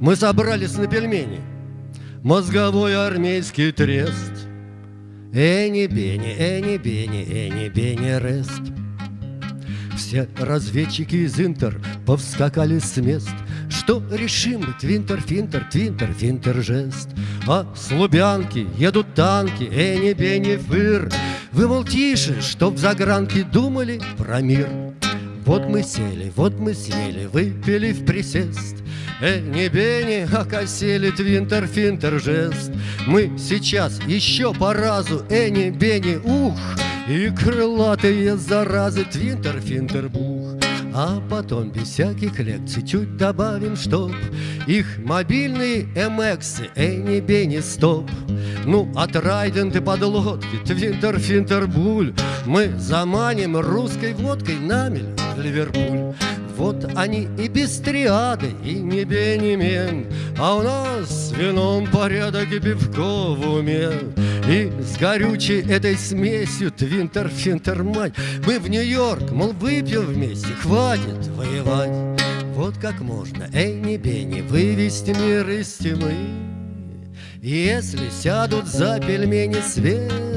Мы собрались на пельмени. Мозговой армейский трест. Эни-бени, эни-бени, эни-бени рест. Все разведчики из Интер повскакали с мест. Что решим мы, твинтер-финтер, твинтер-финтер жест. А с Лубянки едут танки, эни-бени фыр. Вы, мол, тише, чтоб в загранке думали про мир вот мы сели, вот мы съели, выпили в присест. Эни бени окосили твинтер финтер жест. Мы сейчас еще по разу эни бени ух и крылатые заразы твинтер финтер бух. А потом без всяких лекций чуть добавим, чтоб Их мобильные эмексы, эни бени стоп. Ну, от райденты подлодки, твинтер финтер буль Мы заманим русской водкой намель в Ливерпуль. Вот они и без триады, и не бенемен, А у нас с вином порядок и пивко в уме. И с горючей этой смесью твинтер-финтер мать Мы в Нью-Йорк, мол, выпьем вместе, хватит воевать. Вот как можно, эй, не вывести мир из тьмы. Если сядут за пельмени свет